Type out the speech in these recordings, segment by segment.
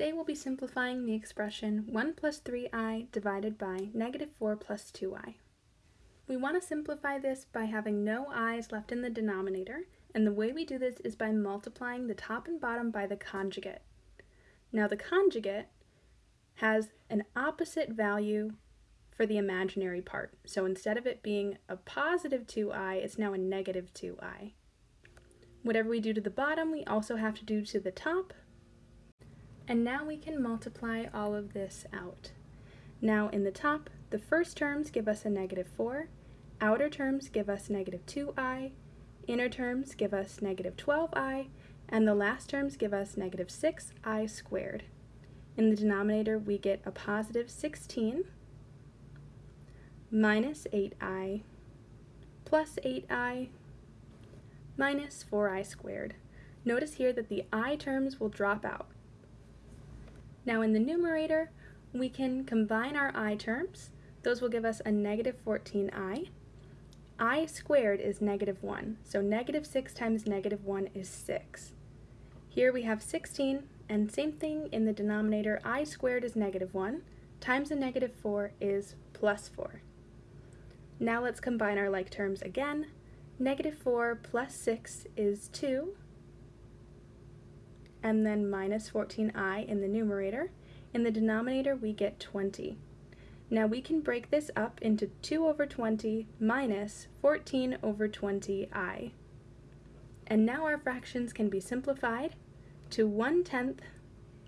Today we'll be simplifying the expression 1 plus 3i divided by negative 4 plus 2i. We want to simplify this by having no i's left in the denominator, and the way we do this is by multiplying the top and bottom by the conjugate. Now the conjugate has an opposite value for the imaginary part. So instead of it being a positive 2i, it's now a negative 2i. Whatever we do to the bottom, we also have to do to the top. And now we can multiply all of this out. Now in the top, the first terms give us a negative 4, outer terms give us negative 2i, inner terms give us negative 12i, and the last terms give us negative 6i squared. In the denominator, we get a positive 16 minus 8i plus 8i minus 4i squared. Notice here that the i terms will drop out. Now in the numerator, we can combine our i terms. Those will give us a negative 14i. i squared is negative 1, so negative 6 times negative 1 is 6. Here we have 16, and same thing in the denominator, i squared is negative 1, times a negative 4 is plus 4. Now let's combine our like terms again. Negative 4 plus 6 is 2, and then minus 14i in the numerator. In the denominator, we get 20. Now we can break this up into 2 over 20 minus 14 over 20i. And now our fractions can be simplified to 1 tenth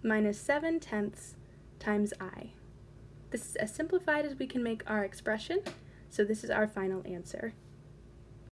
minus 7 tenths times i. This is as simplified as we can make our expression, so this is our final answer.